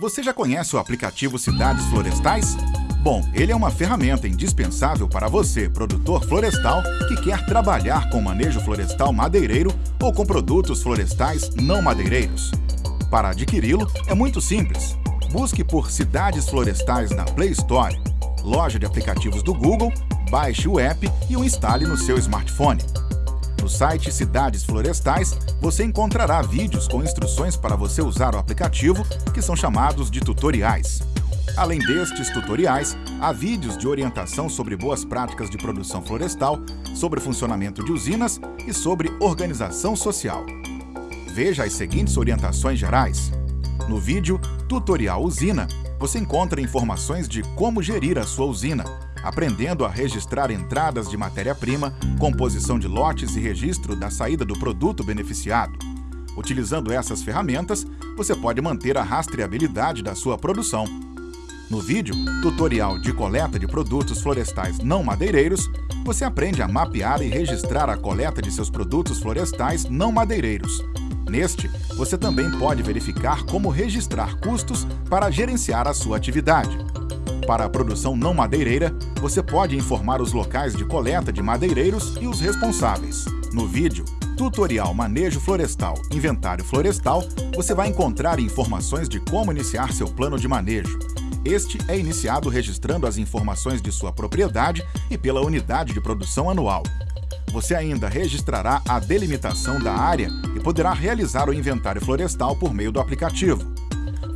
Você já conhece o aplicativo Cidades Florestais? Bom, ele é uma ferramenta indispensável para você, produtor florestal, que quer trabalhar com manejo florestal madeireiro ou com produtos florestais não madeireiros. Para adquiri-lo, é muito simples. Busque por Cidades Florestais na Play Store, loja de aplicativos do Google, baixe o app e o instale no seu smartphone. No site Cidades Florestais, você encontrará vídeos com instruções para você usar o aplicativo, que são chamados de tutoriais. Além destes tutoriais, há vídeos de orientação sobre boas práticas de produção florestal, sobre funcionamento de usinas e sobre organização social. Veja as seguintes orientações gerais. No vídeo Tutorial Usina, você encontra informações de como gerir a sua usina, aprendendo a registrar entradas de matéria-prima, composição de lotes e registro da saída do produto beneficiado. Utilizando essas ferramentas, você pode manter a rastreabilidade da sua produção. No vídeo Tutorial de coleta de produtos florestais não madeireiros, você aprende a mapear e registrar a coleta de seus produtos florestais não madeireiros. Neste, você também pode verificar como registrar custos para gerenciar a sua atividade. Para a produção não madeireira, você pode informar os locais de coleta de madeireiros e os responsáveis. No vídeo Tutorial Manejo Florestal Inventário Florestal, você vai encontrar informações de como iniciar seu plano de manejo. Este é iniciado registrando as informações de sua propriedade e pela unidade de produção anual. Você ainda registrará a delimitação da área e poderá realizar o inventário florestal por meio do aplicativo.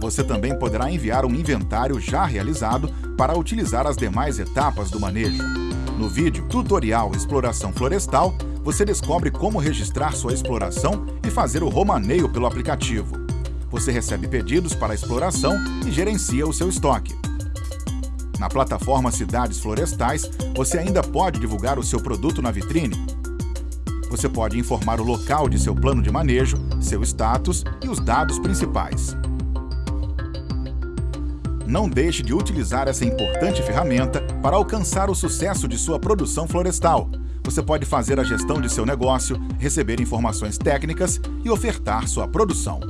Você também poderá enviar um inventário já realizado para utilizar as demais etapas do manejo. No vídeo Tutorial Exploração Florestal, você descobre como registrar sua exploração e fazer o romaneio pelo aplicativo. Você recebe pedidos para exploração e gerencia o seu estoque. Na plataforma Cidades Florestais, você ainda pode divulgar o seu produto na vitrine. Você pode informar o local de seu plano de manejo, seu status e os dados principais. Não deixe de utilizar essa importante ferramenta para alcançar o sucesso de sua produção florestal. Você pode fazer a gestão de seu negócio, receber informações técnicas e ofertar sua produção.